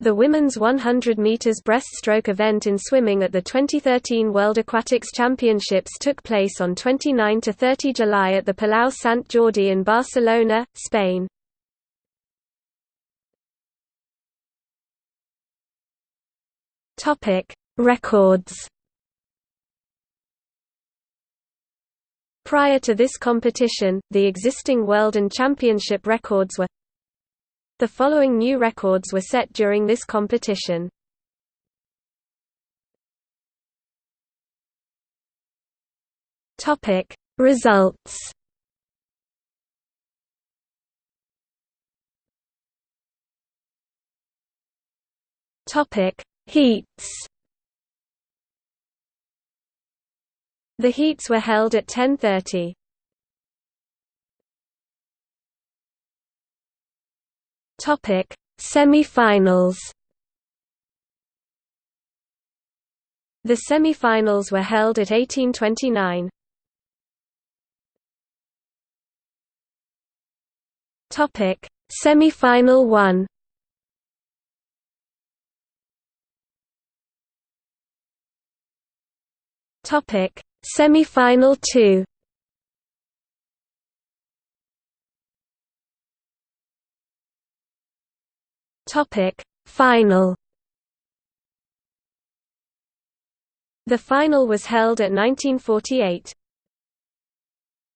The women's 100 meters breaststroke event in swimming at the 2013 World Aquatics Championships took place on 29 to 30 July at the Palau Sant Jordi in Barcelona, Spain. Topic: Records. Prior to this competition, the existing world and championship records were the following new records were set during this competition. Topic Results Topic Heats The heats were held at 10:30. Topic: Semi-finals. The semi-finals were held at 1829. Topic: Semi-final 1. Topic: Semi-final 2. Topic Final The final was held at 1948.